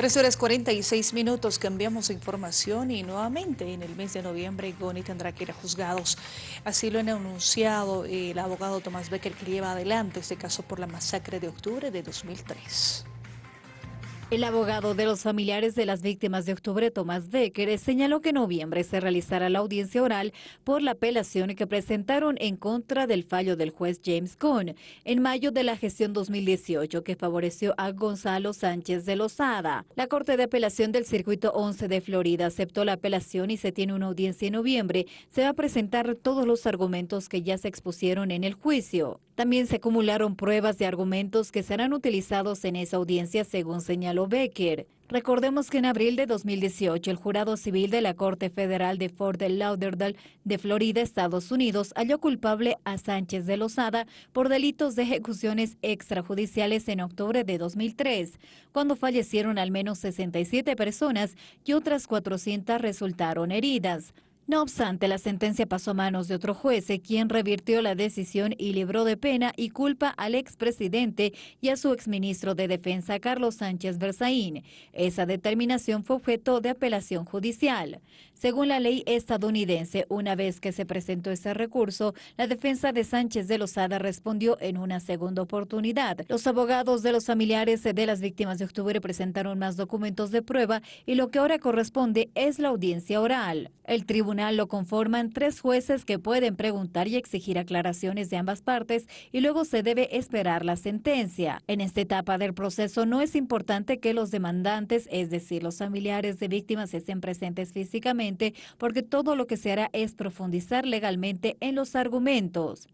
3 horas 46 minutos, cambiamos información y nuevamente en el mes de noviembre Goni tendrá que ir a juzgados. Así lo han anunciado el abogado Tomás Becker que lleva adelante este caso por la masacre de octubre de 2003. El abogado de los familiares de las víctimas de octubre, Tomás Becker, señaló que en noviembre se realizará la audiencia oral por la apelación que presentaron en contra del fallo del juez James Cohn en mayo de la gestión 2018 que favoreció a Gonzalo Sánchez de Lozada. La Corte de Apelación del Circuito 11 de Florida aceptó la apelación y se tiene una audiencia en noviembre. Se va a presentar todos los argumentos que ya se expusieron en el juicio. También se acumularon pruebas de argumentos que serán utilizados en esa audiencia, según señaló Becker. Recordemos que en abril de 2018 el jurado civil de la Corte Federal de Fort Lauderdale de Florida, Estados Unidos, halló culpable a Sánchez de Lozada por delitos de ejecuciones extrajudiciales en octubre de 2003, cuando fallecieron al menos 67 personas y otras 400 resultaron heridas. No obstante, la sentencia pasó a manos de otro juez, quien revirtió la decisión y libró de pena y culpa al expresidente y a su exministro de Defensa, Carlos Sánchez Berzaín. Esa determinación fue objeto de apelación judicial. Según la ley estadounidense, una vez que se presentó ese recurso, la defensa de Sánchez de Lozada respondió en una segunda oportunidad. Los abogados de los familiares de las víctimas de octubre presentaron más documentos de prueba y lo que ahora corresponde es la audiencia oral. El lo conforman tres jueces que pueden preguntar y exigir aclaraciones de ambas partes y luego se debe esperar la sentencia. En esta etapa del proceso no es importante que los demandantes, es decir, los familiares de víctimas, estén presentes físicamente porque todo lo que se hará es profundizar legalmente en los argumentos.